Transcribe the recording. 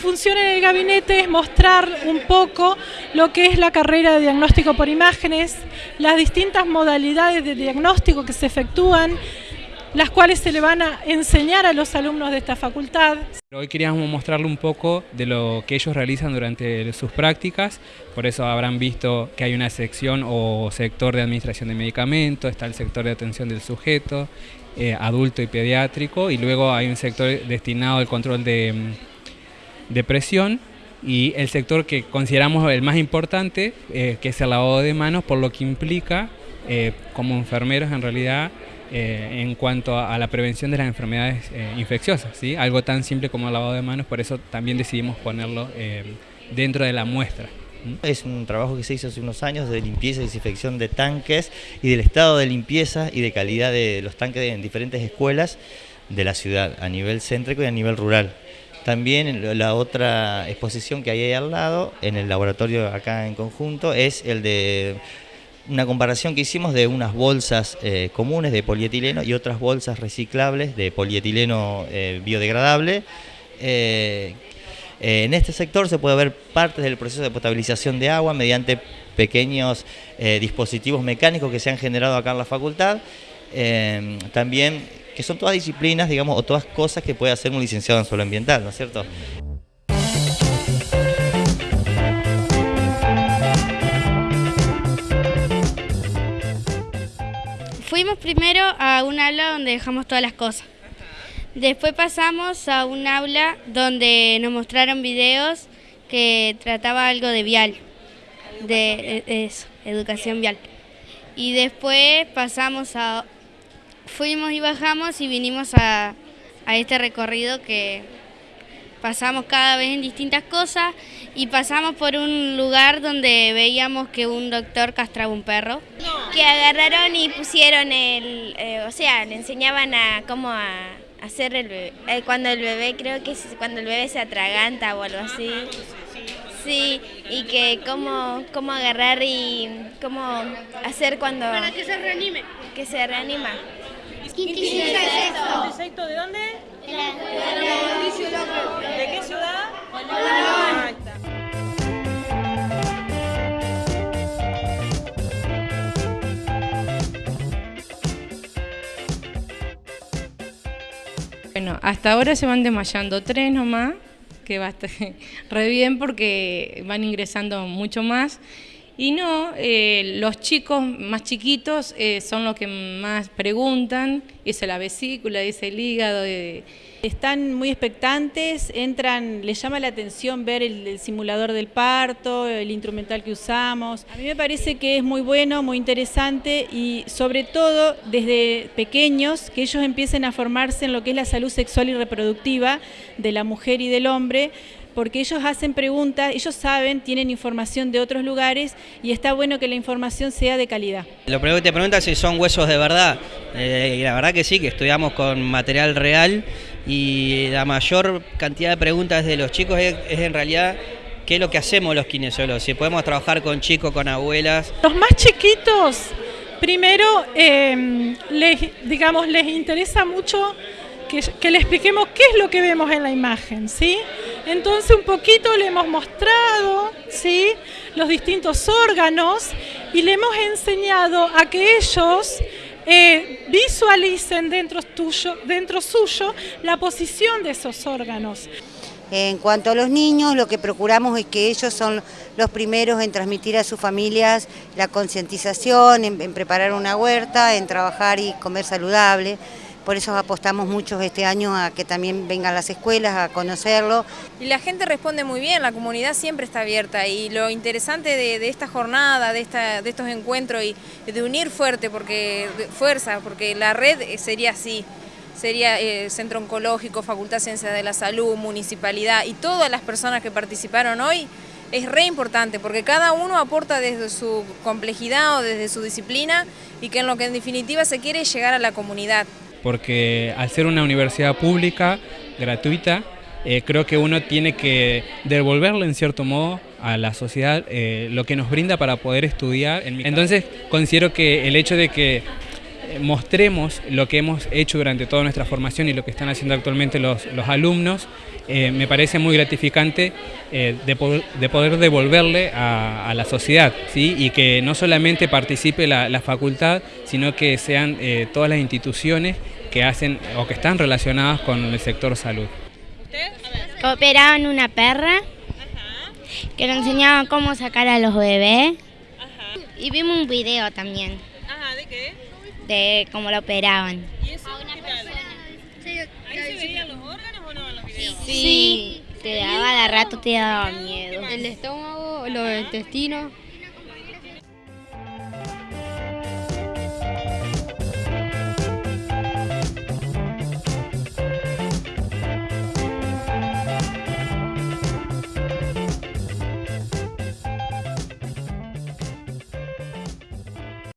función en el gabinete es mostrar un poco lo que es la carrera de diagnóstico por imágenes, las distintas modalidades de diagnóstico que se efectúan, las cuales se le van a enseñar a los alumnos de esta facultad. Hoy queríamos mostrarle un poco de lo que ellos realizan durante sus prácticas, por eso habrán visto que hay una sección o sector de administración de medicamentos, está el sector de atención del sujeto, eh, adulto y pediátrico, y luego hay un sector destinado al control de, mm, de presión, y el sector que consideramos el más importante, eh, que es el lavado de manos, por lo que implica, eh, como enfermeros en realidad, eh, en cuanto a, la prevención de las enfermedades eh, infecciosas, ¿sí? algo tan simple como el lavado de manos, por eso también decidimos ponerlo dentro de la muestra. Es un trabajo que se hizo hace unos años de limpieza y desinfección de tanques y del estado de limpieza y de calidad de los tanques en diferentes escuelas de la ciudad, a nivel céntrico y a nivel rural. También la otra exposición que hay ahí al lado, en el laboratorio acá en conjunto, es el de una comparación que hicimos de unas bolsas eh, comunes de polietileno y otras bolsas reciclables de polietileno eh, biodegradable. Eh, en este sector se puede ver partes del proceso de potabilización de agua mediante pequeños dispositivos mecánicos que se han generado acá en la facultad. también son todas disciplinas, digamos, o todas cosas que puede hacer un licenciado en suelo ambiental, ¿no es cierto? Fuimos primero a un aula donde dejamos todas las cosas. Después pasamos a un aula donde nos mostraron videos que trataba algo de vial, de eso, educación vial. Y después pasamos a, fuimos y bajamos y vinimos a, a este recorrido que pasamos cada vez en distintas cosas y pasamos por un lugar donde veíamos que un doctor castraba un perro. Que agarraron y pusieron el, eh, o sea, le enseñaban a cómo a hacer el bebé, eh, cuando el bebé, creo que es cuando el bebé se atraganta o algo así. Sí, y que cómo, cómo agarrar y cómo hacer cuando... Para que se reanime. Que se reanima. Quinto ¿Insecto de dónde? De la... ¿De qué ciudad? Bueno, hasta ahora se van desmayando tres nomás, que va a estar re bien porque van ingresando mucho más. Y no, eh, los chicos más chiquitos eh, son los que más preguntan, es la vesícula, dice el hígado. Eh. Están muy expectantes, entran, les llama la atención ver el, simulador del parto, el instrumental que usamos. A mí me parece que es muy bueno, muy interesante y sobre todo desde pequeños que ellos empiecen a formarse en lo que es la salud sexual y reproductiva de la mujer y del hombre, porque ellos hacen preguntas, ellos saben, tienen información de otros lugares y está bueno que la información sea de calidad. Lo primero que te preguntas si son huesos de verdad, eh, y la verdad que sí, que estudiamos con material real y la mayor cantidad de preguntas de los chicos es, en realidad qué es lo que hacemos los kinesiólogos, si podemos trabajar con chicos, con abuelas. Los más chiquitos, primero, eh, les, digamos, les interesa mucho que, le expliquemos qué es lo que vemos en la imagen, ¿sí? Entonces un poquito le hemos mostrado, ¿sí? Los distintos órganos y le hemos enseñado a que ellos eh, visualicen dentro, dentro suyo la posición de esos órganos. En cuanto a los niños, lo que procuramos es que ellos son los primeros en transmitir a sus familias la concientización, en preparar una huerta, en trabajar y comer saludable. Por eso apostamos mucho este año a que también vengan las escuelas a conocerlo. Y la gente responde muy bien, la comunidad siempre está abierta. Y lo interesante de, esta jornada, de estos encuentros y de unir fuerte, porque fuerza, porque la red sería así, sería eh, Centro Oncológico, Facultad de Ciencias de la Salud, Municipalidad y todas las personas que participaron hoy, es re importante porque cada uno aporta desde su complejidad o desde su disciplina y que en lo que en definitiva se quiere es llegar a la comunidad porque al ser una universidad pública, gratuita, eh, creo que uno tiene que devolverle en cierto modo a la sociedad eh, lo que nos brinda para poder estudiar. Entonces considero que el hecho de que mostremos lo que hemos hecho durante toda nuestra formación y lo que están haciendo actualmente los, los alumnos, eh, me parece muy gratificante eh, de, poder, de, poder, devolverle a, a, la sociedad, ¿sí? y que no solamente participe la, la facultad, sino que sean eh, todas las instituciones que hacen o que están relacionadas con el sector salud. Cooperaban una perra que nos enseñaba cómo sacar a los bebés y vimos un video también. Ajá, ¿de qué? De cómo lo operaban. ¿Y eso qué tal? ¿Ahí se veían los órganos o no en los videos? Sí, te daba de rato, te daba miedo. El estómago, los intestinos